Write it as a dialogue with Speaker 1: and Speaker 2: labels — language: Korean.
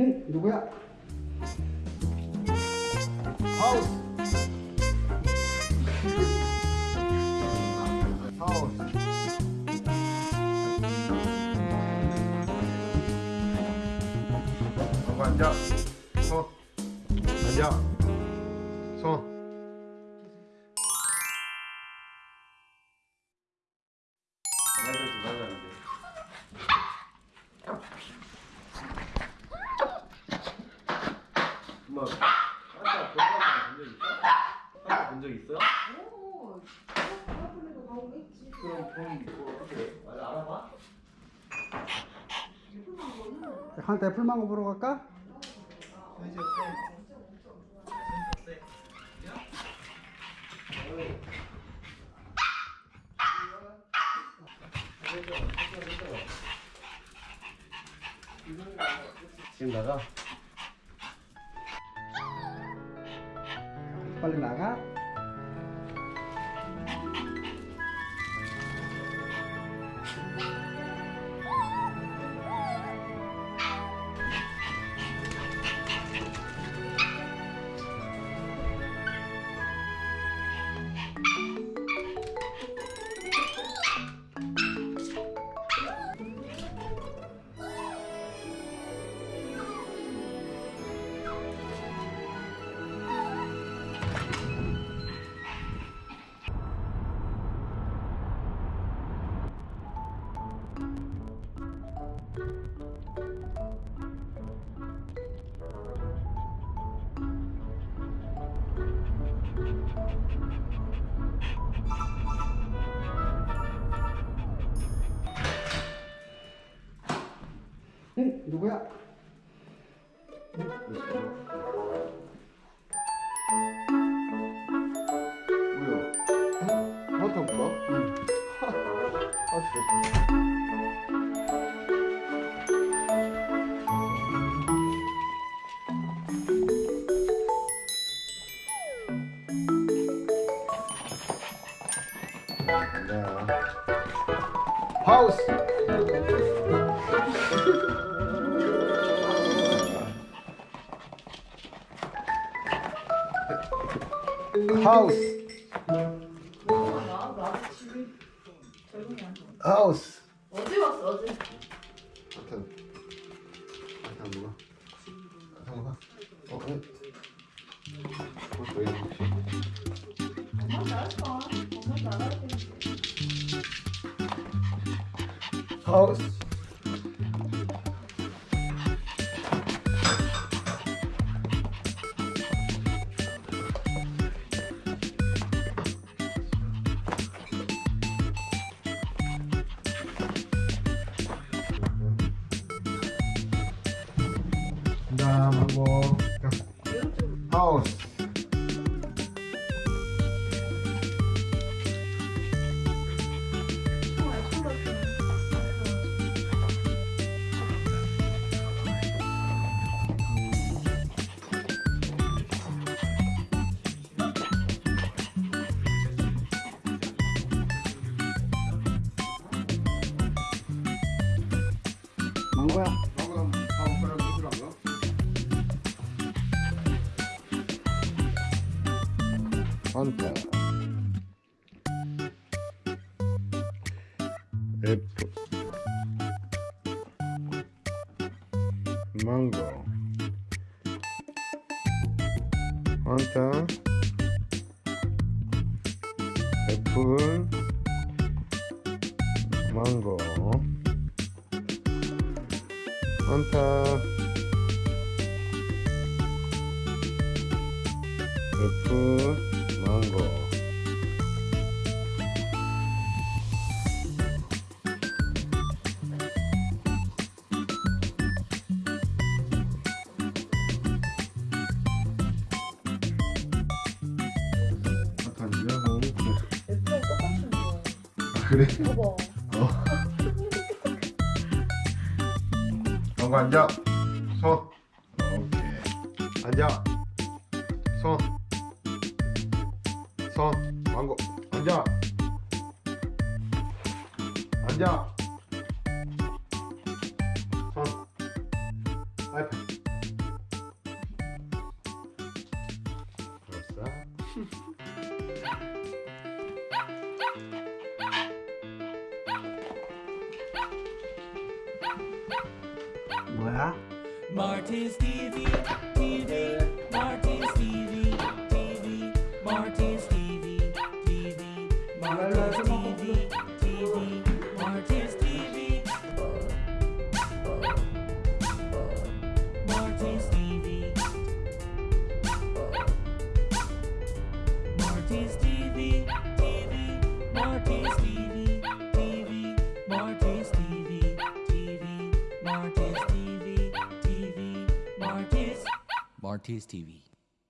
Speaker 1: 응? 누구야? 하우스. 앉아. 손 앉아. 손
Speaker 2: 엄마, 아까 본적 있어? 아까 본적 있어?
Speaker 3: 오, 있지.
Speaker 2: 그럼 본 뭐, 어떻게 말 알아봐?
Speaker 1: 한테 풀망고 보러 갈까?
Speaker 2: 어때? 지금 나가?
Speaker 1: palimbaga, 응? 누구야?
Speaker 2: 뭐야?
Speaker 1: 응?
Speaker 2: 맞다 뭐?
Speaker 1: 응.
Speaker 2: 아 진짜. 야,
Speaker 1: 하우스
Speaker 3: 어제 왔어, 어제.
Speaker 2: 하여튼 하여튼 뭐가? 하여튼 뭐가? 어, 응. 벌써 왜 이러지?
Speaker 3: 엄마 잘할까? 엄마 잘할 텐데.
Speaker 1: 하 그다음하고. 하우스. 망고야
Speaker 4: 환타 애플 망고. 환타 애플 망고.
Speaker 2: 하고
Speaker 3: 애플 랑 똑같은 거야.
Speaker 2: 그래?
Speaker 3: 봐봐.
Speaker 2: 방금 앉아. 손. 오케이. 앉아. 손. 선 망고. 앉아. 앉아. 선.
Speaker 5: 아이패 알았어. 뭐야? on TV.